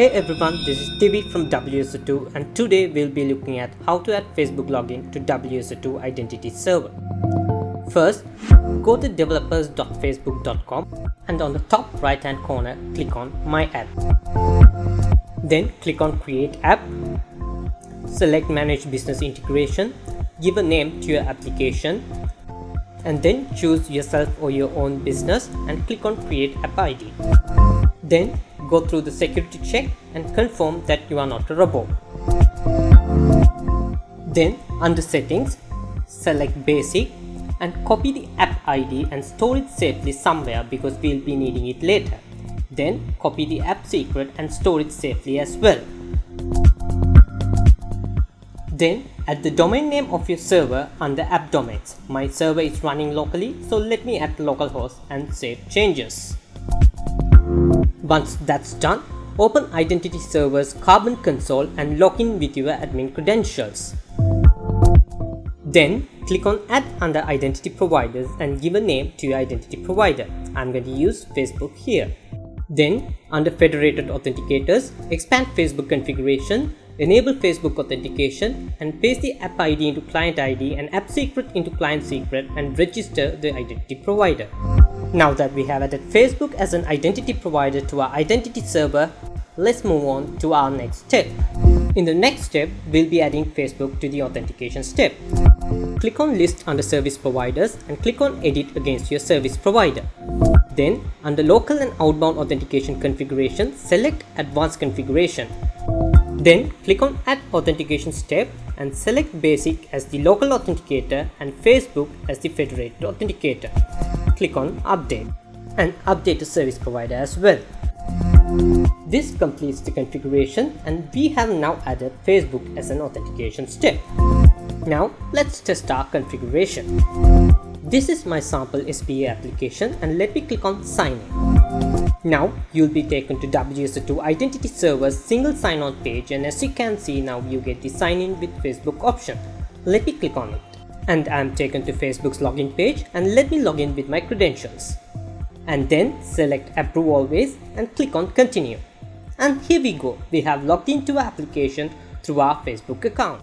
Hey everyone, this is Tibi from WSO2 and today we'll be looking at how to add Facebook login to WSO2 identity server. First, go to developers.facebook.com and on the top right hand corner click on My App. Then click on Create App, select Manage Business Integration, give a name to your application and then choose yourself or your own business and click on Create App ID. Then go through the security check and confirm that you are not a robot. Then under settings, select basic and copy the app ID and store it safely somewhere because we'll be needing it later. Then copy the app secret and store it safely as well. Then add the domain name of your server under app domains. My server is running locally so let me add localhost and save changes. Once that's done, open Identity Server's Carbon console and log in with your admin credentials. Then click on Add under Identity Providers and give a name to your identity provider. I'm going to use Facebook here. Then under Federated Authenticators, expand Facebook configuration, enable Facebook authentication and paste the app ID into client ID and app secret into client secret and register the identity provider. Now that we have added Facebook as an identity provider to our identity server, let's move on to our next step. In the next step, we'll be adding Facebook to the authentication step. Click on list under service providers and click on edit against your service provider. Then under local and outbound authentication configuration, select advanced configuration. Then click on add authentication step and select basic as the local authenticator and Facebook as the federated authenticator click on update and update the service provider as well. This completes the configuration and we have now added Facebook as an authentication step. Now let's test our configuration. This is my sample SPA application and let me click on sign in. Now you'll be taken to WSO2 identity server's single sign-on page and as you can see now you get the sign in with Facebook option. Let me click on it and I'm taken to Facebook's login page and let me log in with my credentials. And then select approve always and click on continue. And here we go, we have logged into our application through our Facebook account.